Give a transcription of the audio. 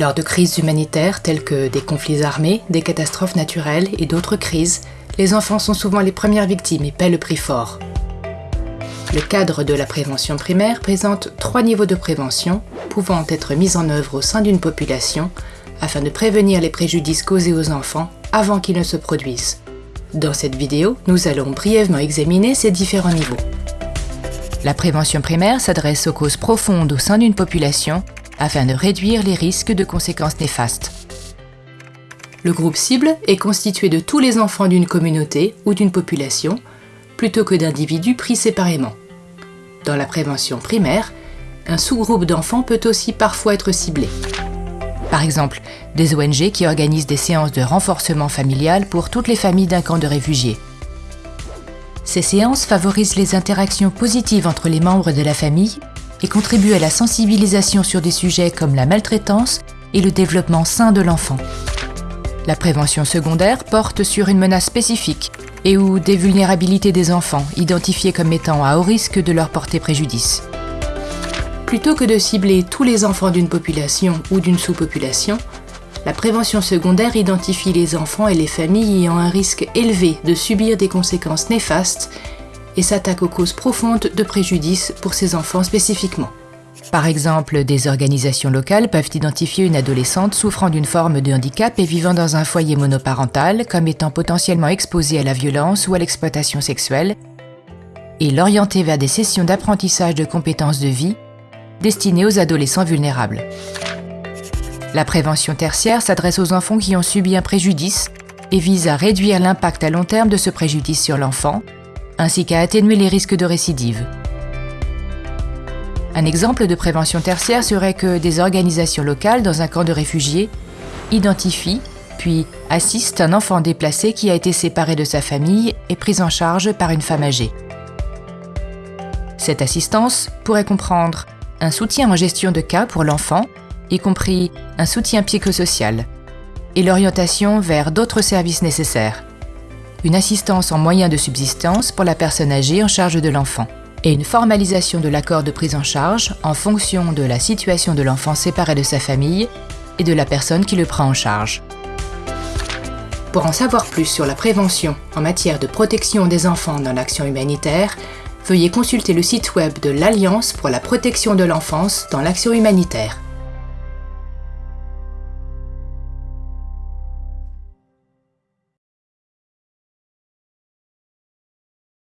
Lors de crises humanitaires telles que des conflits armés, des catastrophes naturelles et d'autres crises, les enfants sont souvent les premières victimes et paient le prix fort. Le cadre de la prévention primaire présente trois niveaux de prévention pouvant être mis en œuvre au sein d'une population afin de prévenir les préjudices causés aux enfants avant qu'ils ne se produisent. Dans cette vidéo, nous allons brièvement examiner ces différents niveaux. La prévention primaire s'adresse aux causes profondes au sein d'une population afin de réduire les risques de conséquences néfastes. Le groupe cible est constitué de tous les enfants d'une communauté ou d'une population, plutôt que d'individus pris séparément. Dans la prévention primaire, un sous-groupe d'enfants peut aussi parfois être ciblé. Par exemple, des ONG qui organisent des séances de renforcement familial pour toutes les familles d'un camp de réfugiés. Ces séances favorisent les interactions positives entre les membres de la famille et contribuent à la sensibilisation sur des sujets comme la maltraitance et le développement sain de l'enfant. La prévention secondaire porte sur une menace spécifique et ou des vulnérabilités des enfants identifiés comme étant à haut risque de leur porter préjudice. Plutôt que de cibler tous les enfants d'une population ou d'une sous-population, la prévention secondaire identifie les enfants et les familles ayant un risque élevé de subir des conséquences néfastes et s'attaque aux causes profondes de préjudice pour ces enfants spécifiquement. Par exemple, des organisations locales peuvent identifier une adolescente souffrant d'une forme de handicap et vivant dans un foyer monoparental comme étant potentiellement exposée à la violence ou à l'exploitation sexuelle, et l'orienter vers des sessions d'apprentissage de compétences de vie destinée aux adolescents vulnérables. La prévention tertiaire s'adresse aux enfants qui ont subi un préjudice et vise à réduire l'impact à long terme de ce préjudice sur l'enfant, ainsi qu'à atténuer les risques de récidive. Un exemple de prévention tertiaire serait que des organisations locales dans un camp de réfugiés identifient puis assistent un enfant déplacé qui a été séparé de sa famille et pris en charge par une femme âgée. Cette assistance pourrait comprendre un soutien en gestion de cas pour l'enfant, y compris un soutien psychosocial, et l'orientation vers d'autres services nécessaires. Une assistance en moyens de subsistance pour la personne âgée en charge de l'enfant et une formalisation de l'accord de prise en charge en fonction de la situation de l'enfant séparé de sa famille et de la personne qui le prend en charge. Pour en savoir plus sur la prévention en matière de protection des enfants dans l'action humanitaire, veuillez consulter le site web de l'Alliance pour la protection de l'enfance dans l'action humanitaire.